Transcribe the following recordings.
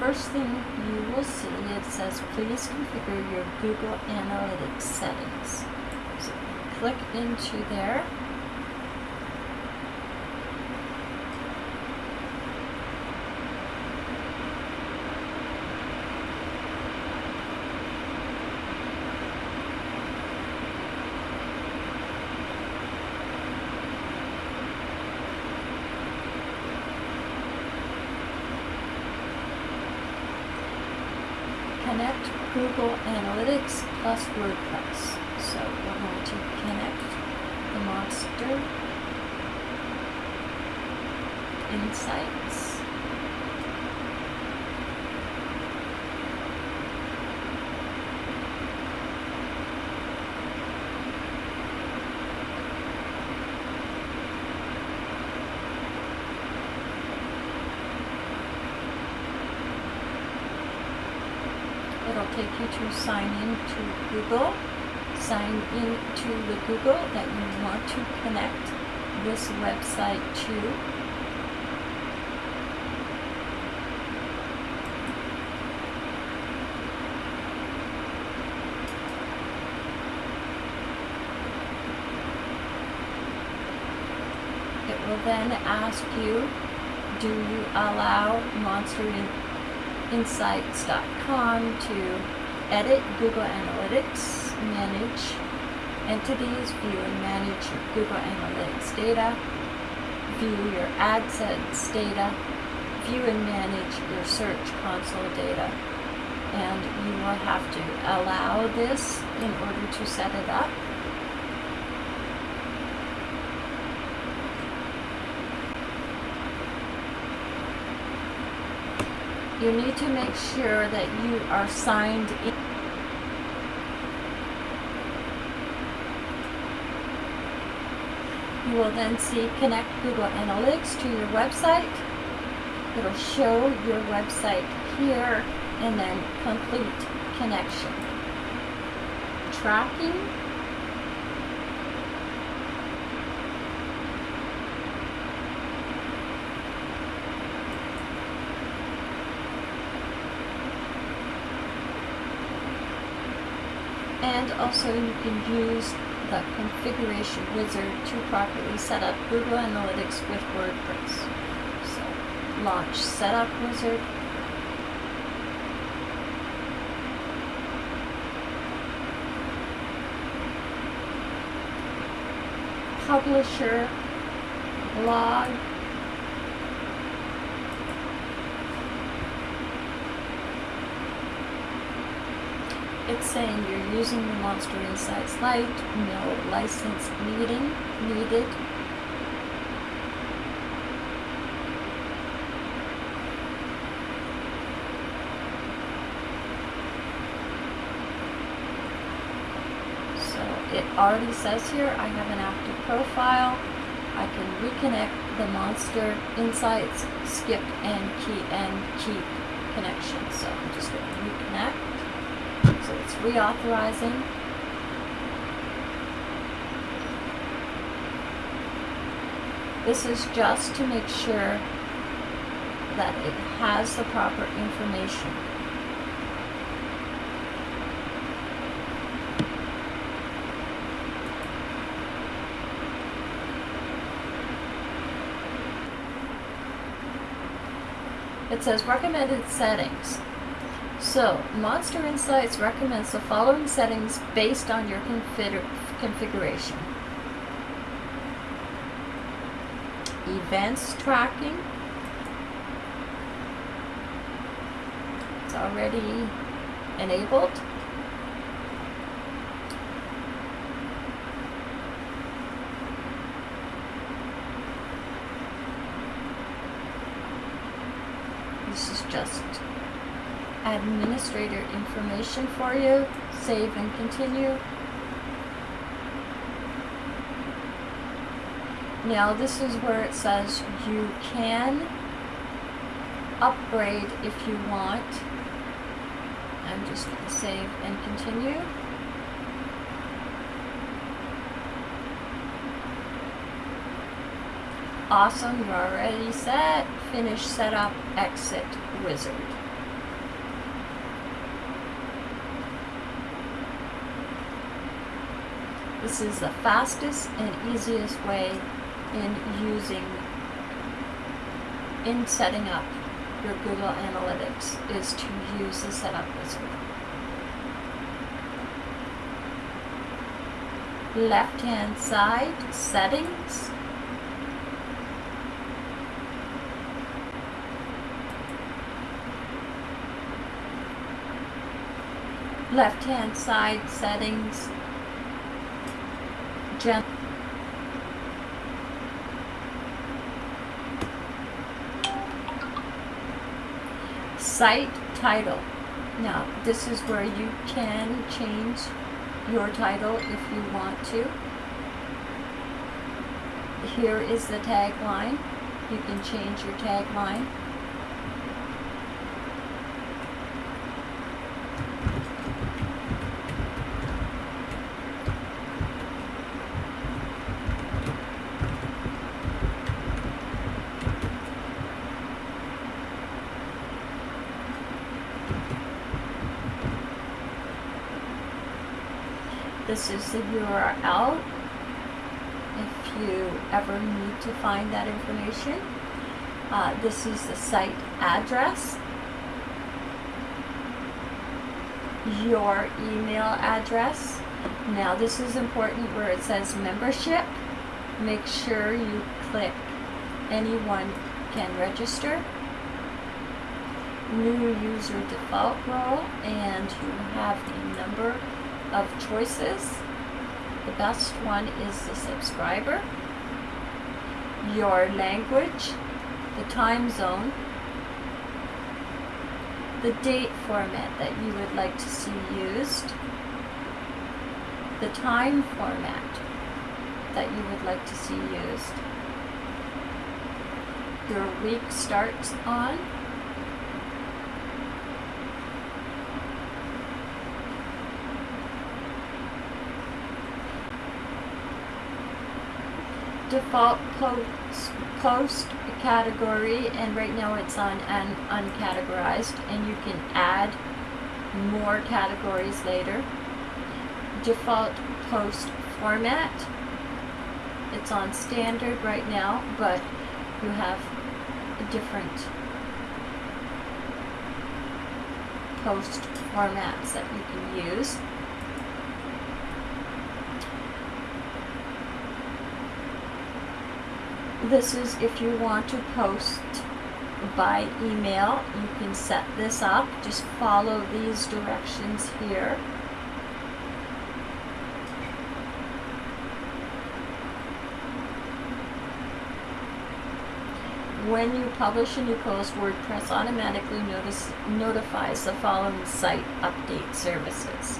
first thing you will see, it says please configure your Google Analytics settings. So click into there. connect Google Analytics plus WordPress. So we're going to connect the Monster Insights. It'll take you to sign in to Google. Sign in to the Google that you want to connect this website to. Then ask you, do you allow Monster in insights.com to edit Google Analytics, manage entities, view and manage Google Analytics data, view your AdSense data, view and manage your Search Console data. And you will have to allow this in order to set it up. You need to make sure that you are signed in. You will then see Connect Google Analytics to your website. It'll show your website here and then complete connection. Tracking. And also you can use the configuration wizard to properly set up Google Analytics with WordPress. So launch setup wizard. Publisher, blog, it's saying you're using the Monster Insights Lite, no license needing, needed. So it already says here I have an active profile. I can reconnect the Monster Insights, skip and key and keep connection. So I'm just going to reconnect. So it's reauthorizing. This is just to make sure that it has the proper information. It says recommended settings. So, Monster Insights recommends the following settings based on your config configuration. Events tracking. It's already enabled. This is just administrator information for you. Save and continue. Now this is where it says you can upgrade if you want. I'm just going to save and continue. Awesome, you're already set. Finish setup, exit wizard. This is the fastest and easiest way in using, in setting up your Google Analytics is to use the setup wizard. Left hand side, settings. Left hand side, settings, site title. Now, this is where you can change your title if you want to. Here is the tagline. You can change your tagline. This is the URL if you ever need to find that information. Uh, this is the site address, your email address. Now this is important where it says membership. Make sure you click anyone can register. New user default role and you have the number of choices. The best one is the subscriber, your language, the time zone, the date format that you would like to see used, the time format that you would like to see used, your week starts on, default post, post category and right now it's on an uncategorized and you can add more categories later. Default post format. It's on standard right now, but you have different post formats that you can use. This is if you want to post by email, you can set this up. Just follow these directions here. When you publish a new post, WordPress automatically notice, notifies the following site update services.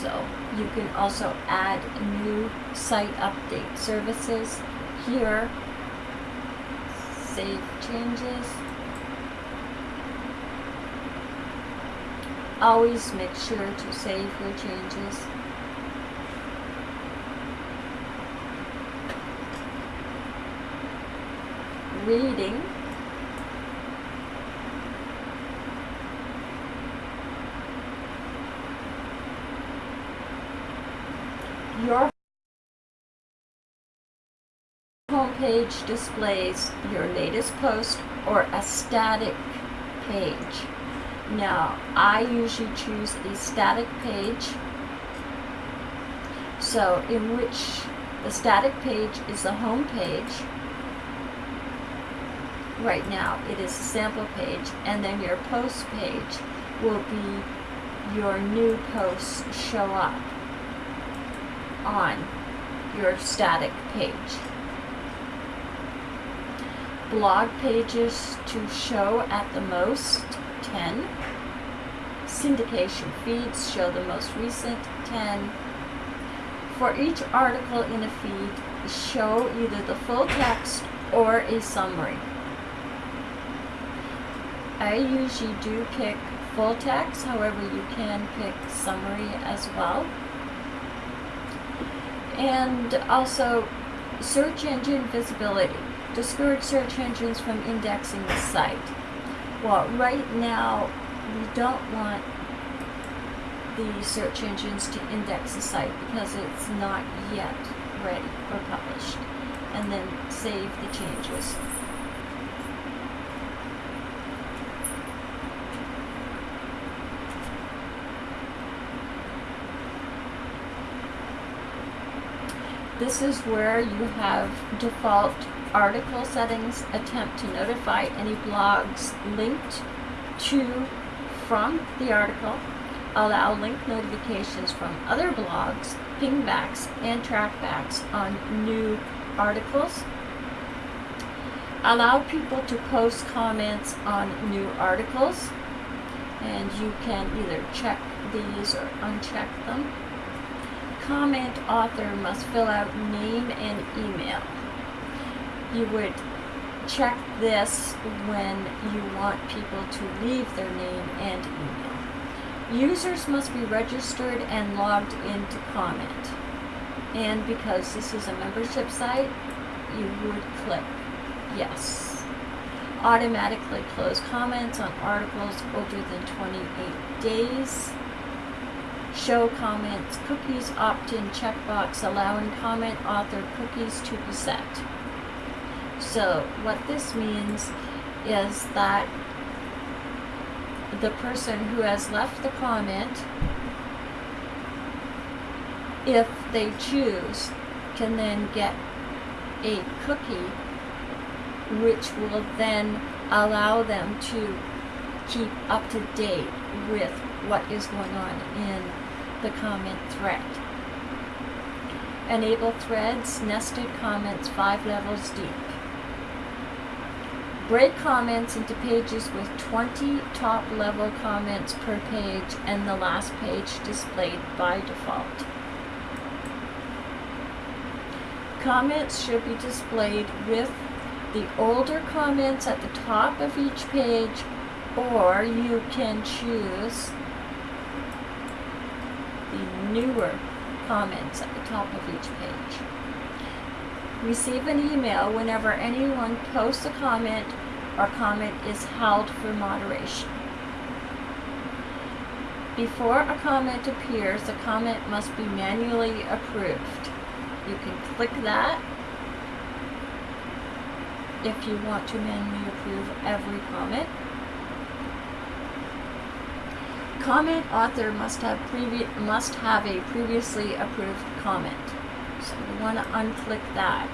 So you can also add new site update services here, save changes. Always make sure to save your changes. Reading. Your displays your latest post or a static page. Now, I usually choose a static page. So, in which the static page is the home page. Right now, it is a sample page, and then your post page will be your new posts show up on your static page blog pages to show at the most 10. Syndication feeds show the most recent 10. For each article in a feed, show either the full text or a summary. I usually do pick full text, however you can pick summary as well. And also search engine visibility. Discourage search engines from indexing the site. Well, right now, we don't want the search engines to index the site because it's not yet ready or published. And then save the changes. This is where you have default article settings attempt to notify any blogs linked to from the article, allow link notifications from other blogs, pingbacks and trackbacks on new articles, allow people to post comments on new articles, and you can either check these or uncheck them comment author must fill out name and email. You would check this when you want people to leave their name and email. Users must be registered and logged in to comment. And because this is a membership site, you would click yes. Automatically close comments on articles older than 28 days show comments, cookies opt-in checkbox allowing comment author cookies to be set. So what this means is that the person who has left the comment, if they choose, can then get a cookie which will then allow them to keep up to date with what is going on in the comment thread. Enable threads, nested comments five levels deep. Break comments into pages with 20 top level comments per page and the last page displayed by default. Comments should be displayed with the older comments at the top of each page or you can choose the newer comments at the top of each page. Receive an email whenever anyone posts a comment or comment is held for moderation. Before a comment appears, the comment must be manually approved. You can click that if you want to manually approve every comment comment author must have previous must have a previously approved comment. So you want to unclick that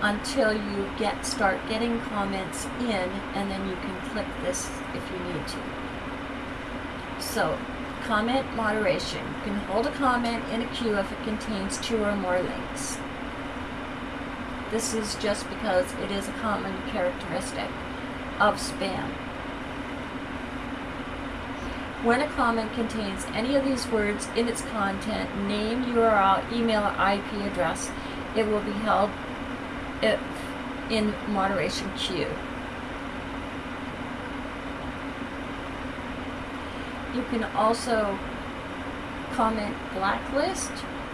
until you get start getting comments in and then you can click this if you need to. So comment moderation. You can hold a comment in a queue if it contains two or more links. This is just because it is a common characteristic of spam. When a comment contains any of these words in its content, name, URL, email, or IP address, it will be held in moderation queue. You can also comment blacklist,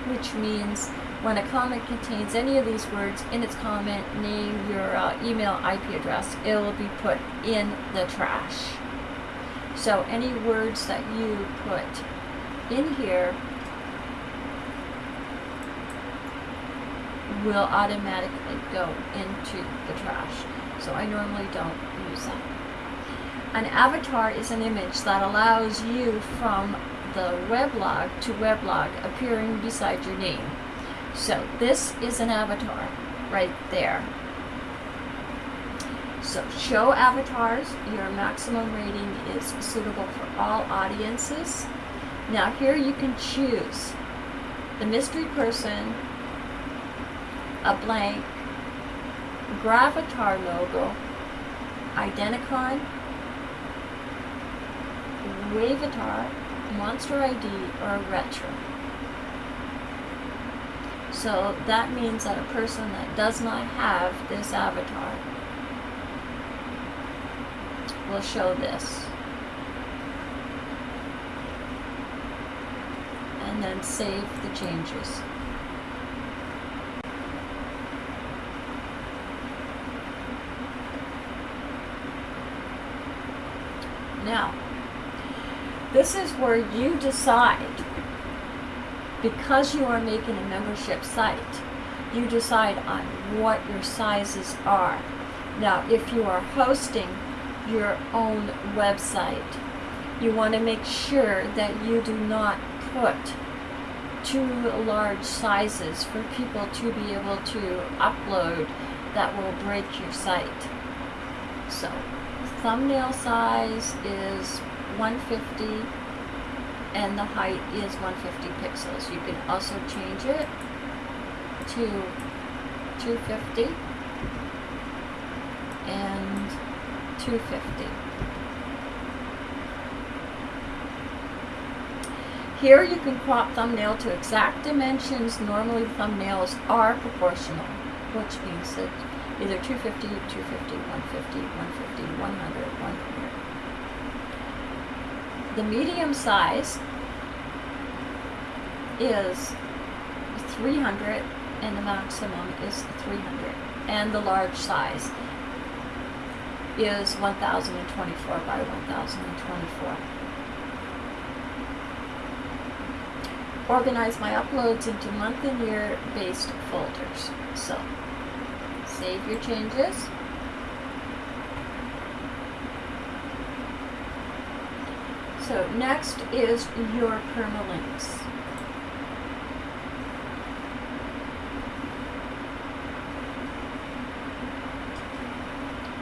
which means when a comment contains any of these words in its comment, name, URL, email, IP address, it will be put in the trash. So any words that you put in here will automatically go into the trash. So I normally don't use them. An avatar is an image that allows you from the weblog to weblog appearing beside your name. So this is an avatar right there. So show avatars, your maximum rating is suitable for all audiences. Now here you can choose the mystery person, a blank, Gravatar logo, Identicon, Wavatar, Monster ID, or Retro. So that means that a person that does not have this avatar will show this. And then save the changes. Now, this is where you decide, because you are making a membership site, you decide on what your sizes are. Now, if you are hosting your own website, you want to make sure that you do not put too large sizes for people to be able to upload that will break your site. So, thumbnail size is 150 and the height is 150 pixels. You can also change it to 250 and 250. Here you can crop thumbnail to exact dimensions. Normally thumbnails are proportional, which means that either 250, 250, 150, 150, 100, 100. The medium size is 300 and the maximum is 300. And the large size is 1024 by 1024. Organize my uploads into month and year based folders. So, save your changes. So next is your permalinks.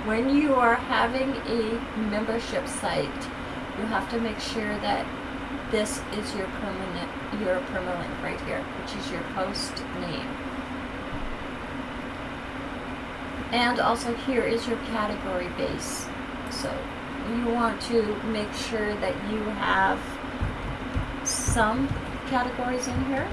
When you are having a membership site, you have to make sure that this is your permanent your permalink right here, which is your post name. And also here is your category base. So you want to make sure that you have some categories in here.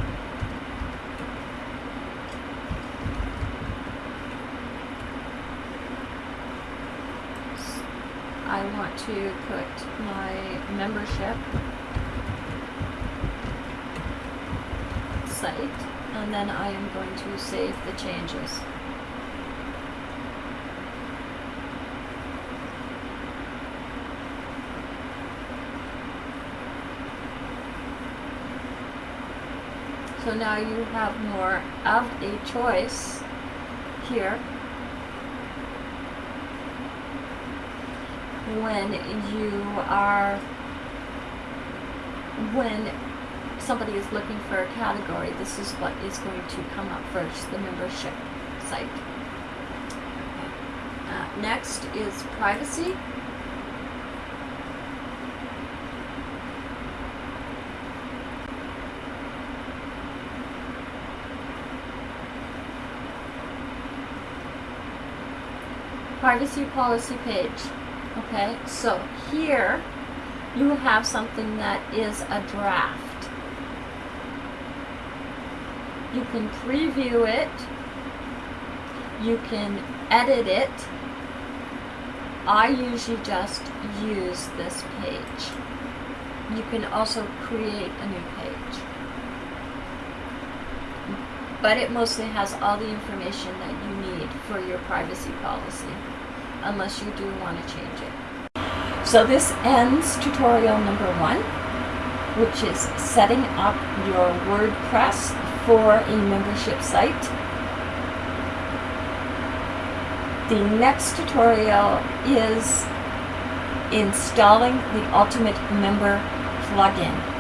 I want to put my membership site and then I am going to save the changes. So now you have more of a choice here when you are when somebody is looking for a category this is what is going to come up first the membership site. Uh, next is privacy. Privacy policy page Okay, so here you have something that is a draft. You can preview it. You can edit it. I usually just use this page. You can also create a new page. But it mostly has all the information that you need for your privacy policy unless you do want to change it. So this ends tutorial number one, which is setting up your WordPress for a membership site. The next tutorial is installing the Ultimate Member plugin.